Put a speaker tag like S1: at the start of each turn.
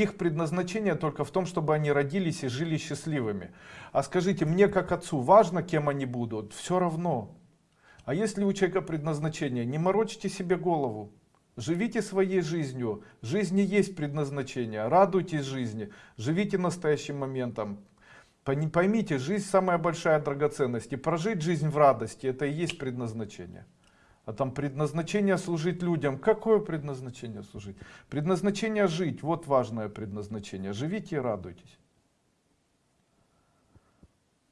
S1: Их предназначение только в том, чтобы они родились и жили счастливыми. А скажите, мне как отцу важно, кем они будут? Все равно. А если у человека предназначение, не морочьте себе голову. Живите своей жизнью. Жизни есть предназначение. Радуйтесь жизни. Живите настоящим моментом. Пойми- Поймите, жизнь самая большая драгоценность. И прожить жизнь в радости, это и есть предназначение. А там предназначение служить людям. Какое предназначение служить? Предназначение жить. Вот важное предназначение. Живите и радуйтесь.